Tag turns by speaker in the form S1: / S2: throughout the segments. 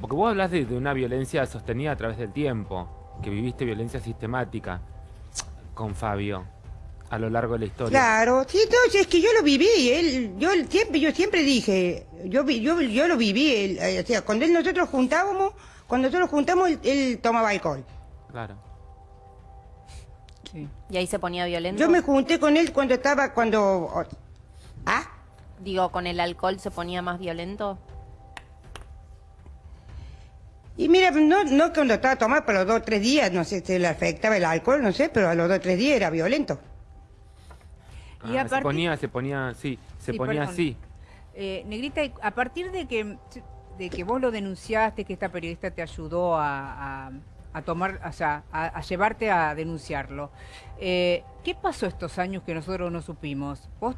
S1: Porque vos hablas de, de una violencia sostenida a través del tiempo, que viviste violencia sistemática con Fabio a lo largo de la historia.
S2: Claro, sí, entonces es que yo lo viví, él, yo siempre, yo siempre dije, yo, vi- yo, yo lo viví, él, eh, o sea, cuando él nosotros juntábamos, cuando nosotros juntamos, él, él tomaba alcohol.
S1: Claro.
S3: Sí.
S4: ¿Y ahí se ponía violento?
S2: Yo me junté con él cuando estaba, cuando, ah,
S4: Digo, ¿con el alcohol se ponía más violento?
S2: Y mira, no, no cuando estaba tomado, pero los dos o tres días, no sé si le afectaba el alcohol, no sé, pero a los dos o tres días era violento.
S3: Y
S1: Ah,
S3: a
S1: se ponía, se ponía, sí, se
S3: Sí,
S1: ponía
S3: perdón.
S1: así.
S3: Eh, Negrita, a partir de que, de que vos lo denunciaste, que esta periodista te ayudó a, a- a tomar, o sea, a, a llevarte a denunciarlo, eh, ¿qué pasó estos años que nosotros no supimos? ¿Vos,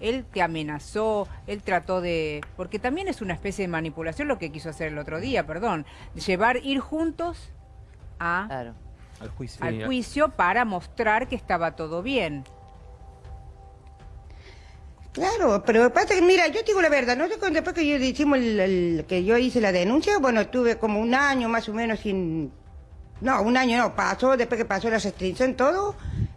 S3: él te amenazó, él trató de... Porque también es una especie de manipulación lo que quiso hacer el otro día, perdón. Llevar, ir juntos a,
S5: Claro.
S6: Al juicio.
S3: al
S1: Sí,
S3: juicio para mostrar que estaba todo bien.
S2: Claro, pero pasa que, mira, yo te digo la verdad, no sé cuándo después que yo hicimos el, el- que yo hice la denuncia, bueno, estuve como un año más o menos sin, no, un año no, pasó, después que pasó la restricción todo,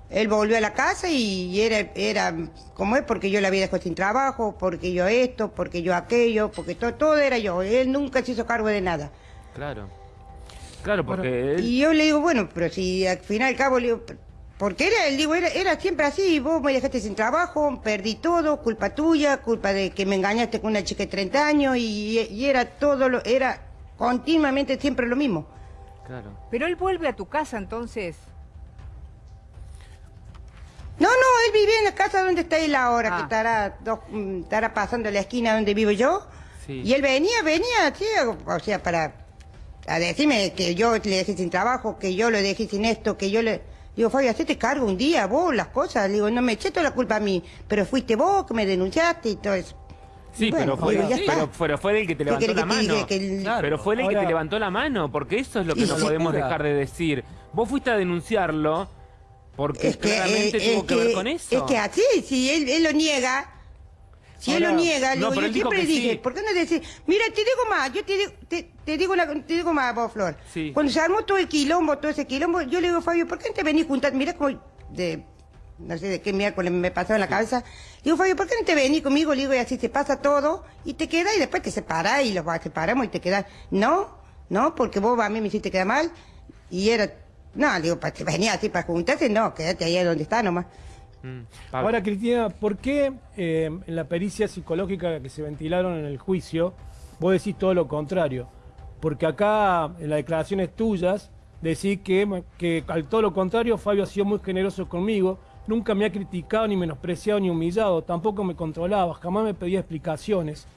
S2: él volvió a la casa y era, era, como es, porque yo la había dejado sin trabajo, porque yo esto, porque yo aquello, porque todo, todo era yo, él nunca se hizo cargo de nada.
S1: Claro. Claro, porque él...
S2: Y yo le digo, bueno, pero si al final y al cabo le digo, porque era, él digo, era, era siempre así, vos me dejaste sin trabajo, perdí todo, culpa tuya, culpa de que me engañaste con una chica de 30 años y, y era todo, lo, era continuamente siempre lo mismo.
S1: Claro.
S3: Pero él vuelve a tu casa entonces.
S2: Él vivía en la casa donde está él ahora,
S3: Ah.
S2: que estará, dos, mm, estará pasando la esquina donde vivo yo.
S1: Sí.
S2: Y él venía, venía, sí, o sea, para a decirme que yo le dejé sin trabajo, que yo lo dejé sin esto, que yo le... Digo, Fabio, hacete cargo un día, vos, las cosas. Le digo, no me eché toda la culpa a mí, pero fuiste vos que me denunciaste y todo eso.
S1: Sí,
S2: Bueno,
S1: pero, fue, sí, pero, pero fue él el que te
S2: ¿Qué
S1: levantó la
S2: que
S1: mano.
S2: diga? Que el-
S6: Claro.
S1: Pero fue él el que te levantó la mano, porque eso es lo que
S2: Y
S1: no
S2: sí.
S1: podemos dejar de decir. Vos fuiste a denunciarlo porque
S2: Es que,
S1: claramente
S2: eh,
S1: tuvo
S2: es
S1: que, ver con eso.
S2: Es que así, si él, él lo niega, si él lo niega,
S1: No,
S2: digo, yo siempre dije,
S1: sí.
S2: ¿por qué no decir? Mira, te digo más, yo te digo, te, te digo, una, te digo más, vos, Flor.
S1: Sí.
S2: Cuando se armó todo el quilombo, todo ese quilombo, yo le digo, Fabio, ¿por qué no te venís juntar? Mira como de, no sé de qué miércoles me pasó en la cabeza. Digo, Fabio, ¿por qué no te venís conmigo? Le digo, y así se pasa todo, y te quedas, y después te separás, y los separamos, y te quedas. No, no, porque vos a mí me hiciste quedar mal, y era, no, digo, para venía así para juntarse, no, quédate ahí donde está nomás.
S1: Mm.
S6: Ahora, Cristina, ¿por qué eh, en la pericia psicológica que se ventilaron en el juicio vos decís todo lo contrario? Porque acá, en las declaraciones tuyas, decís que, que al todo lo contrario, Fabio ha sido muy generoso conmigo, nunca me ha criticado, ni menospreciado, ni humillado, tampoco me controlaba, jamás me pedía explicaciones.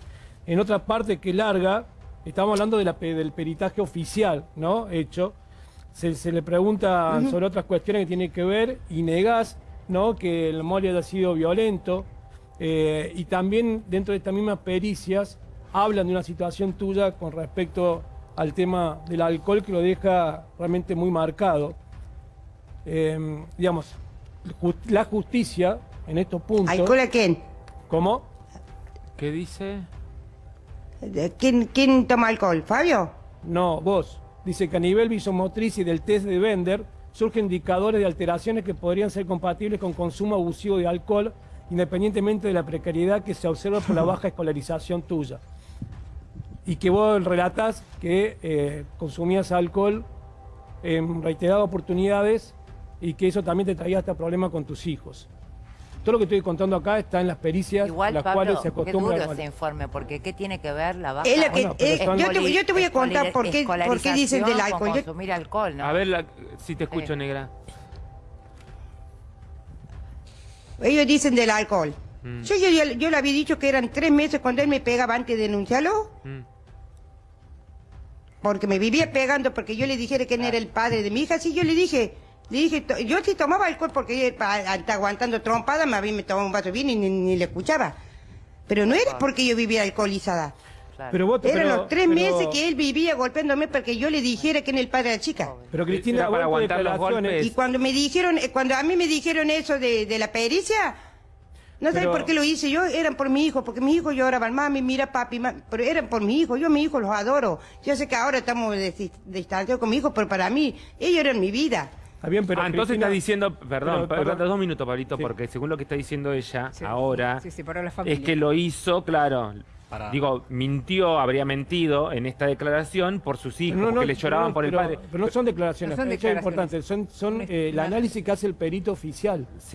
S6: En otra parte que larga, estamos hablando de la pe- del peritaje oficial, ¿no? Hecho. Se, se le pregunta sobre otras cuestiones que tienen que ver y negás, ¿no? Que el mole haya sido violento. eh, y también dentro de estas mismas pericias hablan de una situación tuya con respecto al tema del alcohol que lo deja realmente muy marcado. Eh, digamos, la justicia en estos puntos...
S2: ¿Alcohol a quién?
S6: ¿Cómo?
S1: ¿Qué dice?
S2: ¿De ¿Quién, ¿Quién toma alcohol? ¿Fabio?
S6: No, vos. Dice que a nivel visomotriz y del test de Bender surgen indicadores de alteraciones que podrían ser compatibles con consumo abusivo de alcohol, independientemente de la precariedad que se observa por la baja escolarización tuya. Y que vos relatás que eh, consumías alcohol en reiteradas oportunidades y que eso también te traía hasta problemas con tus hijos. Todo lo que estoy contando acá está en las pericias
S5: Igual,
S6: las
S5: Pablo,
S6: cuales se
S5: qué
S6: acostumbra
S5: duro ese informe, porque ¿qué tiene que ver la baja
S2: Es que-
S6: Bueno,
S2: eh,
S6: son-
S2: yo, te, yo te voy a contar por qué, por qué dicen del alcohol.
S5: con
S2: Yo-
S5: consumir alcohol, ¿no?
S1: A ver la- si te escucho,
S5: Sí.
S1: negra.
S2: ellos dicen del alcohol.
S1: Mm.
S2: Yo, yo, yo, yo le había dicho que eran tres meses cuando él me pegaba antes de denunciarlo,
S1: Mm.
S2: porque me vivía pegando porque yo le dijera que él era el padre de mi hija. Sí, yo le dije, dije, yo sí tomaba alcohol porque aguantando trompada, más bien me tomaba un vaso de vino y ni, ni le escuchaba. Pero no era porque yo vivía alcoholizada.
S6: Pero vos,
S2: Eran
S6: pero-
S2: los tres
S6: pero-
S2: meses que él vivía golpeándome porque yo le dijera que era el padre de la chica.
S6: Pero Cristina,
S1: para aguantar los golpes.
S2: Y cuando me dijeron, eh, cuando a mí me dijeron eso de, de la pericia, No sé por qué lo hice, yo eran por mi hijo, porque mis hijos lloraban, mami, mira papi, ma-", pero eran por mi hijo, yo a mis hijos los adoro. Yo sé que ahora estamos dis- distanciados con mi hijo, pero para mí, ellos eran mi vida.
S6: Está bien, pero
S1: ah, entonces
S6: Cristina-
S1: está diciendo, perdón,
S6: Pero, perdón.
S1: dos minutos, Pablito,
S6: Sí.
S1: porque según lo que está diciendo ella
S3: Sí.
S1: ahora,
S3: la familia.
S1: es que lo hizo, claro.
S7: Para-
S1: Digo, mintió, habría mentido en esta declaración por sus hijos,
S6: No, no,
S1: porque le lloraban
S6: no,
S1: por el
S6: pero-
S1: padre.
S6: Pero no son declaclaraciones,
S3: No son
S6: eso es
S3: declaraciones.
S6: importante, son, son eh, el análisis que hace el perito oficial.